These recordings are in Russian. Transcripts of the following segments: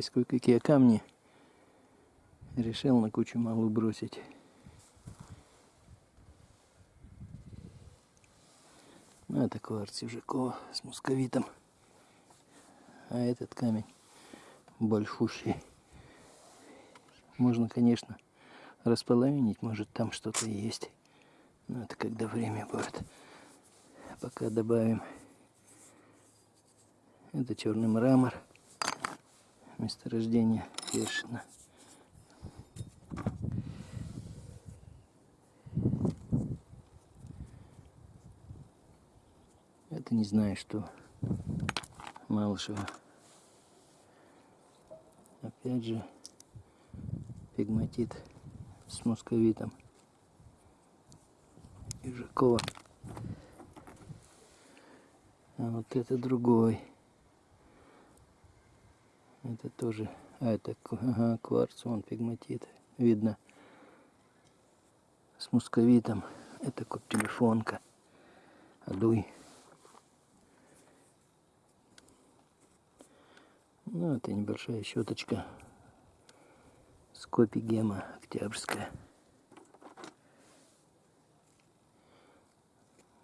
Попались кое-какие камни. Решил на кучу малу бросить. Ну, это кварц Южакова с мусковитом. А этот камень большущий. Можно, конечно, располовинить, может там что-то есть. Но это когда время будет. Пока добавим. Это черный мрамор. Месторождение Першина. Это не знаю, что Малышева. Опять же, пигматит с московитом. Ижакова. А вот это другой. Это тоже... А, это ага, кварц, он пигматит. Видно. С мусковитом. Это коп-телефонка. Адуй. Ну, это небольшая щеточка. Скопи гема октябрьская.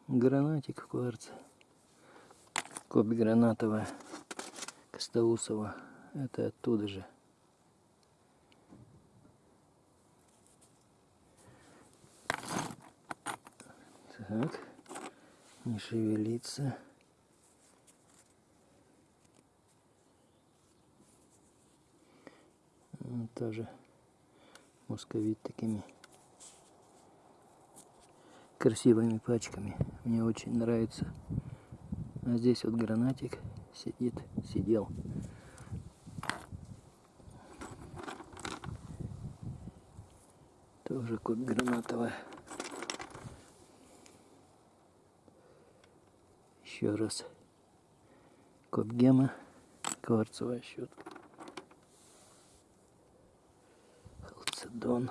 Гранатик в. Копи гранатовая. Костоусова. Это оттуда же. Так. Не шевелиться. тоже московит такими красивыми пачками. Мне очень нравится. А здесь вот гранатик сидит, сидел. Тоже кот гранатовая. Еще раз. Кот гема, кварцевая щетка. Халцедон.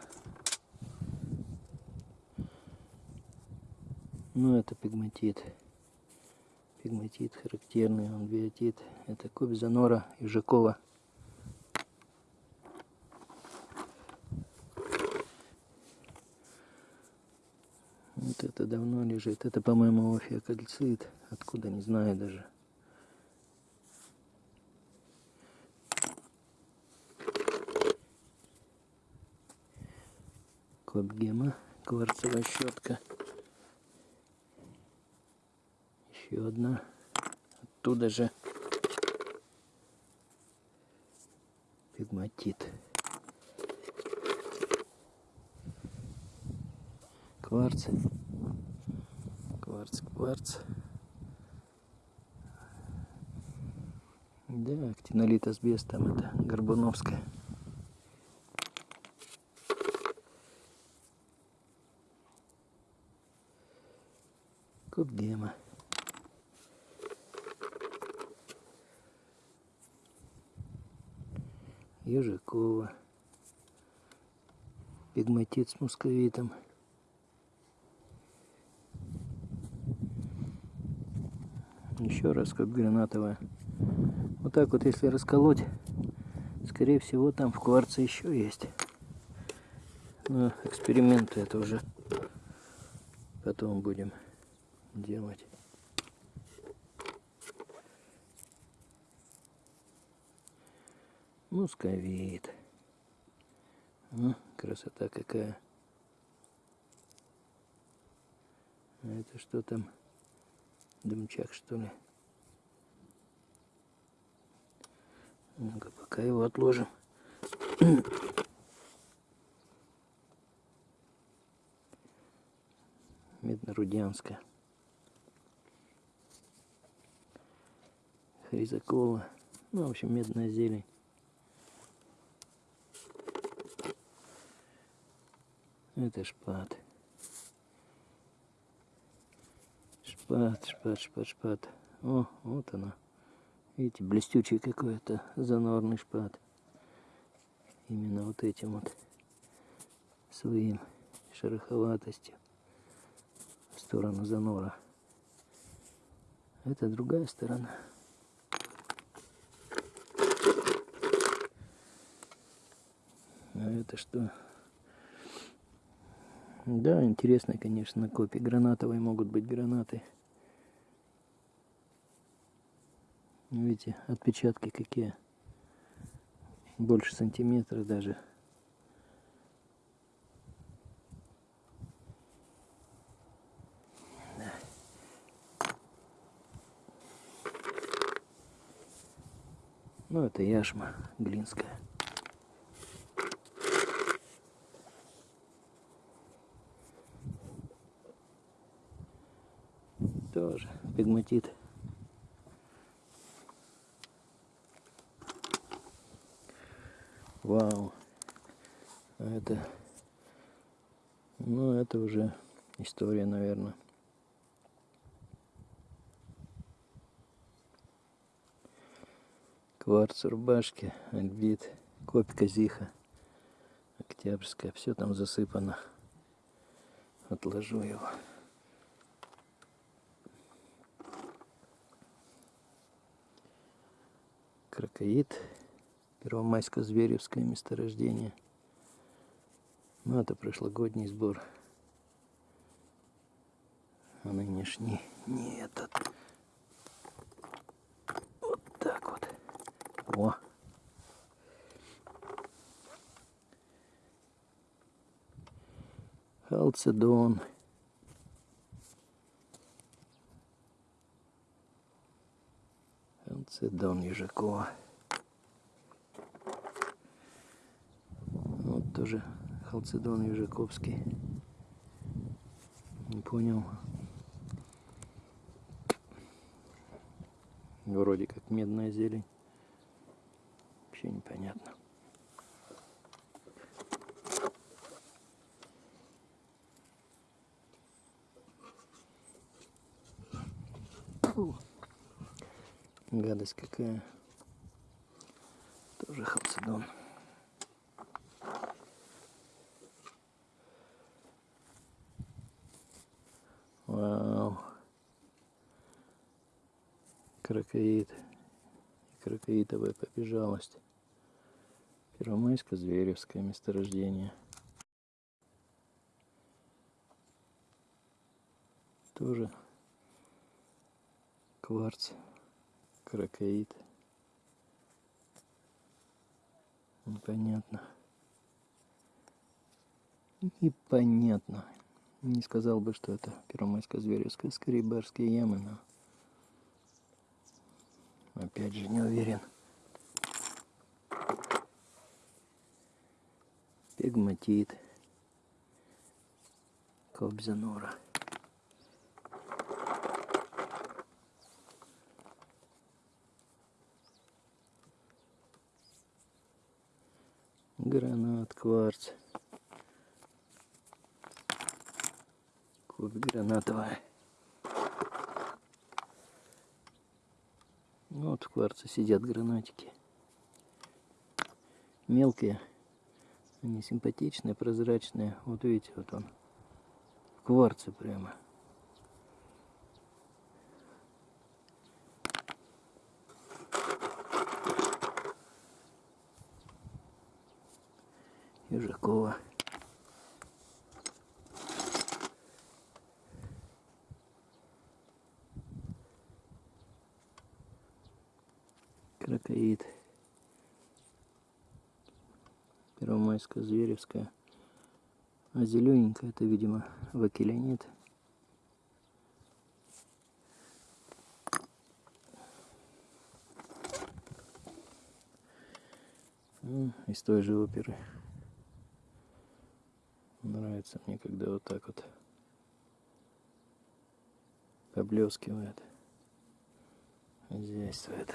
Ну, это пигматит. Пигматит характерный, он биотит. Это кобзанора Южакова. Вот это давно лежит. Это, по-моему, офиокальцит. Откуда, не знаю даже. Код гема. Кварцевая щетка. Еще одна. Оттуда же пигматит. Кварц. Кварц. Да, актинолит асбест, там это Горбуновская. Куб гема. Ежикова. Пигматит с мусковитом. Еще раз как гранатовая. Вот так вот, если расколоть, скорее всего, там в кварце еще есть. Но эксперименты это уже потом будем делать. Мусковит. Ну, красота какая. А это что там? Дымчак, что ли? Ну-ка, пока его отложим. Медно-Рудянская. Хризакова. Ну, в общем, медная зелень. Это шпат. Шпат, шпат, шпат, шпат. О, вот она. Видите, блестючий какой-то занорный шпат. Именно вот этим вот своим шероховатостью в сторону занора. Это другая сторона. это что? Да, интересно, конечно, копии гранатовые могут быть гранаты. Видите, отпечатки какие. Больше сантиметра даже. Ну, это яшма глинская. Тоже пигматит. Вау. Это... Ну, это уже история, наверное. Кварц рубашки, альбит, копька зиха, октябрьская. Все там засыпано. Отложу его. Крокоид. Первомайско-Зверевское месторождение. Ну, это прошлогодний сбор. А нынешний не этот. Вот так вот. О! Халцедон. Ежакова. Вот тоже халцедон Ежаковский. Не понял. Вроде как медная зелень. Вообще непонятно. Фу. Гадость какая. Тоже халцедон. Вау. Крокоид. Крокоидовая побежалость. Первомайско-Зверевское месторождение. Тоже кварц, крокоид. Непонятно. Непонятно. Не сказал бы, что это Первомайско-Зверевская, скорее барские ямы, но опять же не уверен. Пегматит. Кобзанора. Гранат, кварц. Кубик гранатовая. Вот в кварце сидят гранатики. Мелкие. Они симпатичные, прозрачные. Вот видите, вот он. В кварце прямо. Южакова. Крокоид. Первомайская, Зверевская. А зелененькая это, видимо, вакелянит. Ну, из той же оперы. Нравится мне, когда вот так вот поблескивает. Хозяйствует.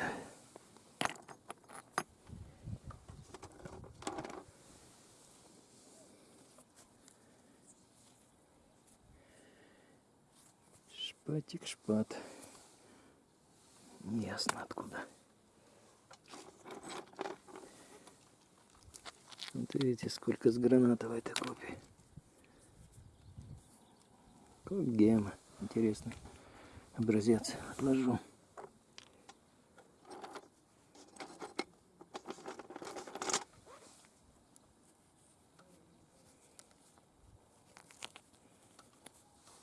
Шпатик, шпат. Ясно откуда. Вот видите, сколько с гранатовой-то копий. Тут гема. Интересно. Образец отложу.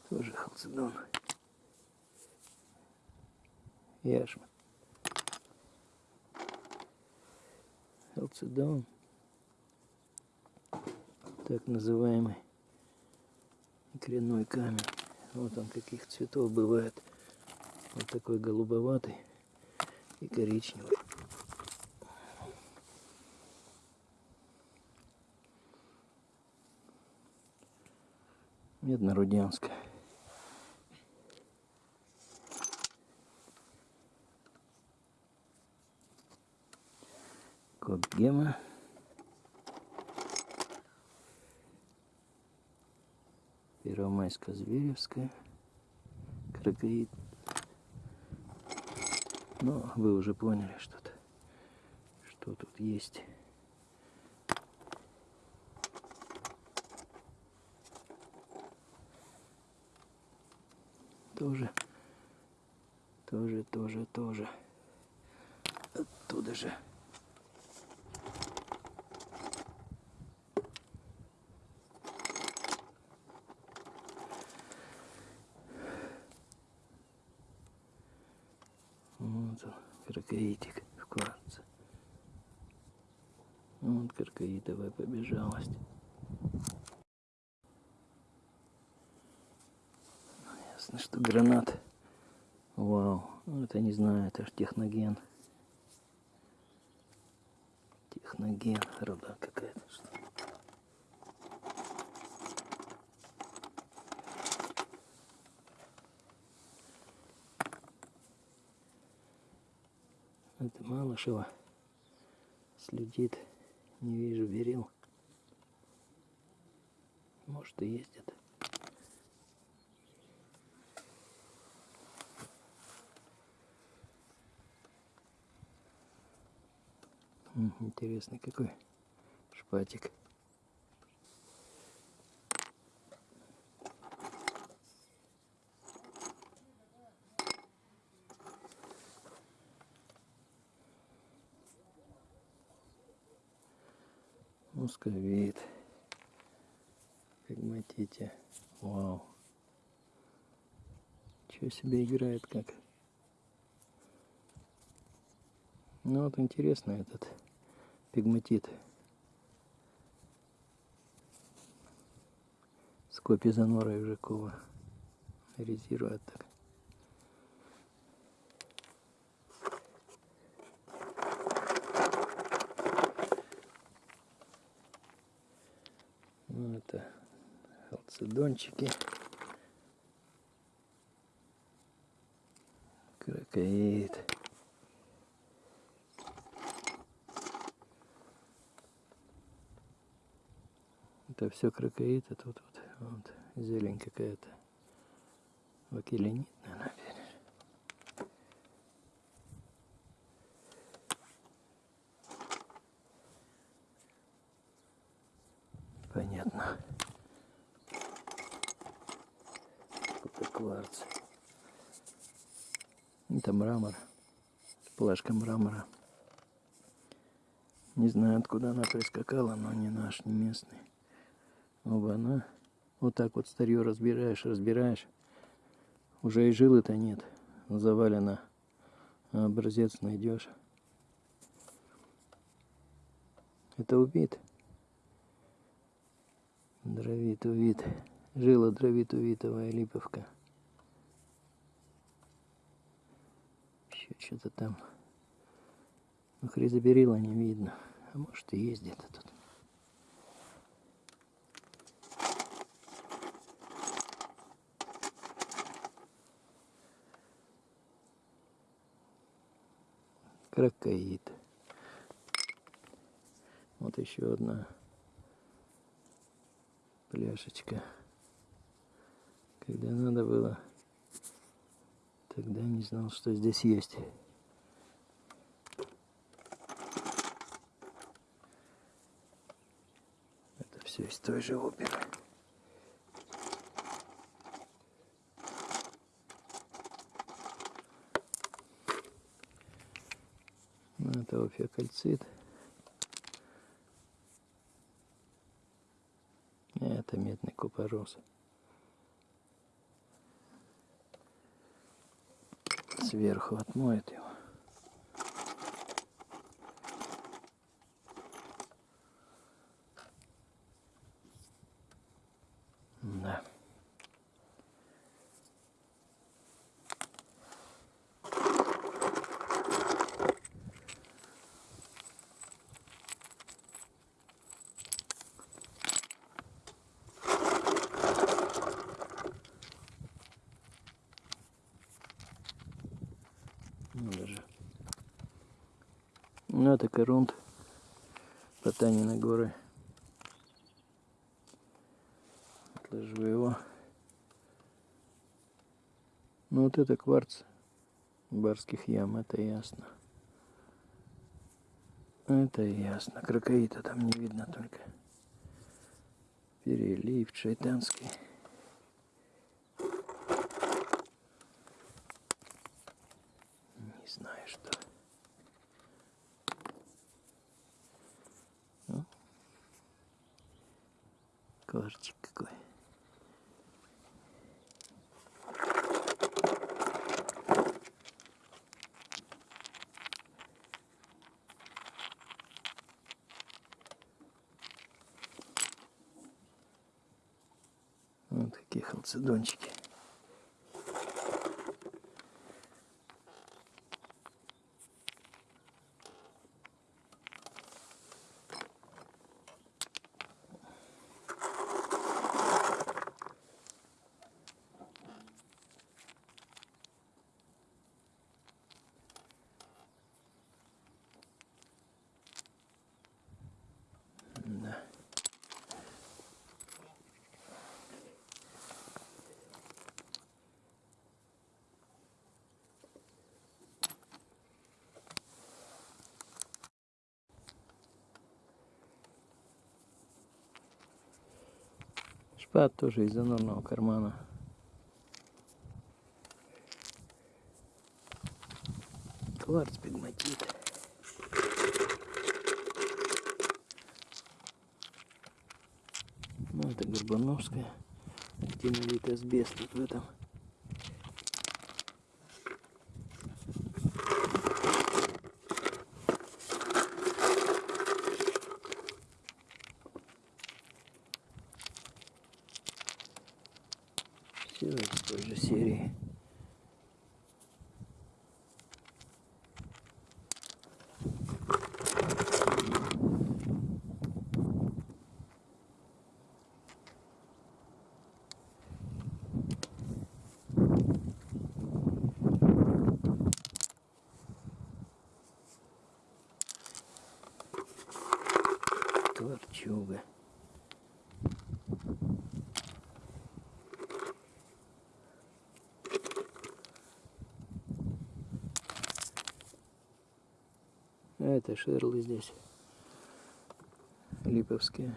Тоже халцедон. Яшма. Халцедон. Так называемый икряной камень. Вот он каких цветов бывает. Вот такой голубоватый и коричневый. Медно-Рудянская. Копгема. Первомайско-Зверевская. Кракоид. Но вы уже поняли что-то, что тут есть. Тоже, тоже, тоже, тоже. Оттуда же. Вот он, кракоитик в кварце. Вот кракоитовая побежалость. Ясно, что гранат. Вау, ну, это не знаю, это ж техноген. Техноген, руда какая-то. что ли. Это Малышева следит. Не вижу берил. Может и. М, Интересный какой шпатик. Мусковит. Пигматите. Вау. Чего себе играет как. Ну вот интересно этот пигматит. С копизанора Жакова. Резирует так. Ну, это халцедончики. Кракоид. Это все кракоид, а тут вот, вот зелень какая-то. Вакеленит, наверное. Понятно. Это кварц. Это мрамор. Плашка мрамора. Не знаю, откуда она прискакала, но не наш, не местный. Оба она. Вот так вот старье разбираешь, разбираешь. Уже и жилы-то нет. Завалено. А образец найдешь. Это убит. Дровит увид. Жила дровит увитовая липовка. Еще что-то там. Ну, хризоберила не видно. А может и есть где-то тут. Кракоид. Вот еще одна пляшечка. Когда надо было, тогда не знал, что здесь есть. Это все из той же оперы. фекальцит. Это медный купорос. Сверху отмоет его. Ну, даже. Ну, это корунд. Потани на горы. Отложу его. Ну, вот это кварц барских ям, это ясно. Это ясно. Крокоита там не видно только. Перелив шайтанский. Не знаю что. Ну. Кварчик какой. Вот такие халцедончики. Шпат тоже из занорного кармана. Кварц пигматит. Ну, это Горбановская. Активный асбест вот в этом. Все из той же серии. Творчуга. А это шерлы здесь. Липовские.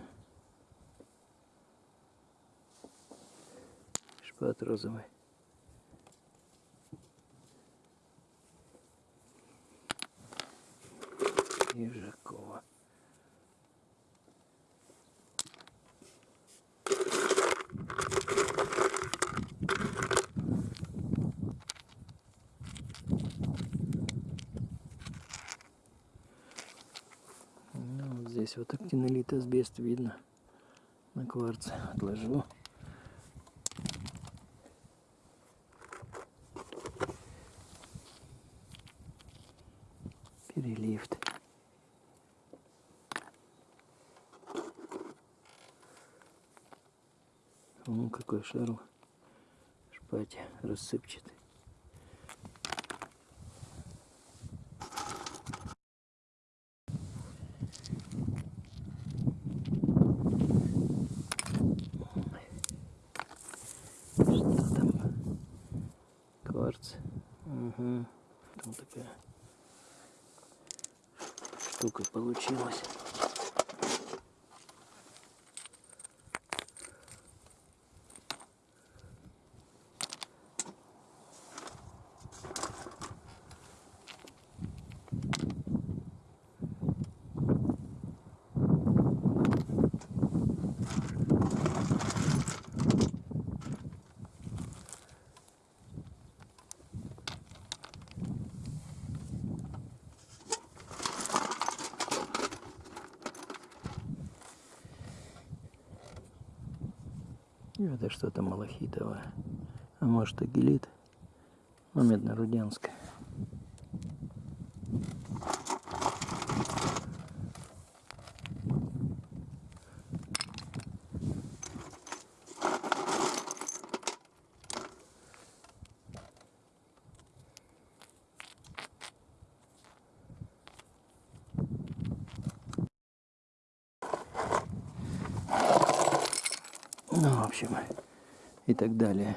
Шпат розовый. Ежакова. Ну, вот здесь вот актинолит асбест видно на кварце. Отложу. Переливт. Ну, какой шарл. Шпате рассыпчатый. Что там? Кварц. Угу. Там такая штука получилась. Это что-то малахитовое. А может агилит. Ну, медно-руденское. Ну, в общем, и так далее.